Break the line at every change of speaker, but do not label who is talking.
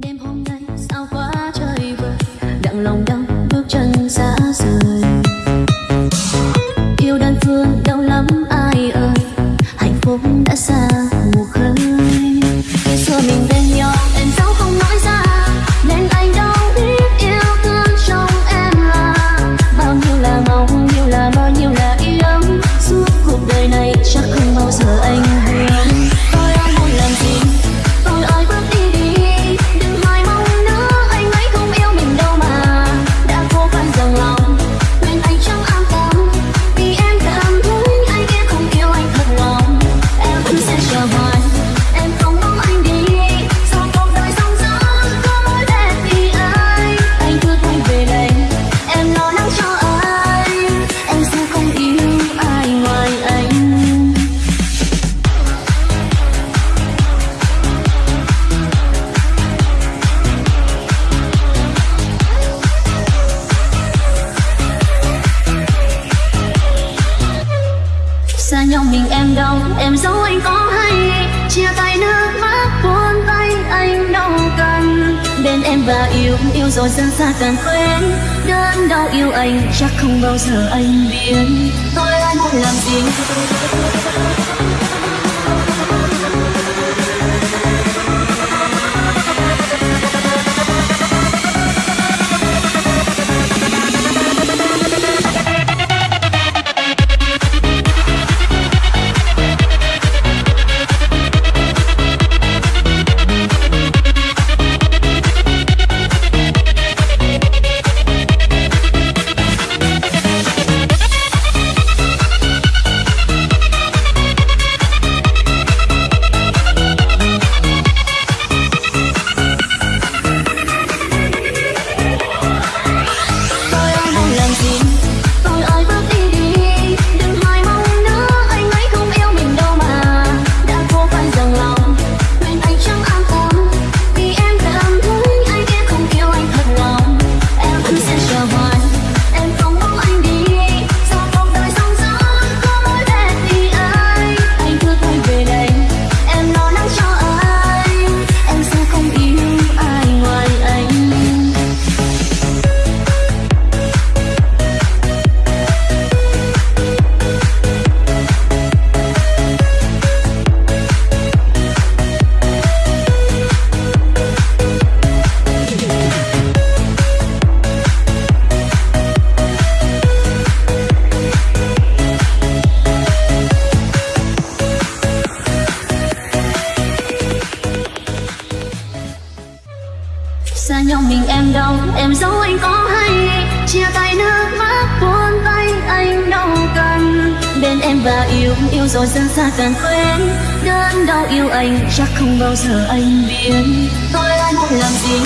点朋友。nhau mình em đau, em giấu anh có hay. Chia tay nước mắt, buông tay anh đâu cần bên em và yêu yêu rồi xa xa càng quên đơn đau yêu anh, chắc không bao giờ anh biến. Tôi anh muốn làm gì? nhau mình em đâu em giấu anh có hay. Chia tay nước mắt, buông tay, anh đâu cần bên em và yêu yêu rồi dần xa càng quên đơn đau yêu anh, chắc không bao giờ anh biến. Tôi anh muốn làm gì?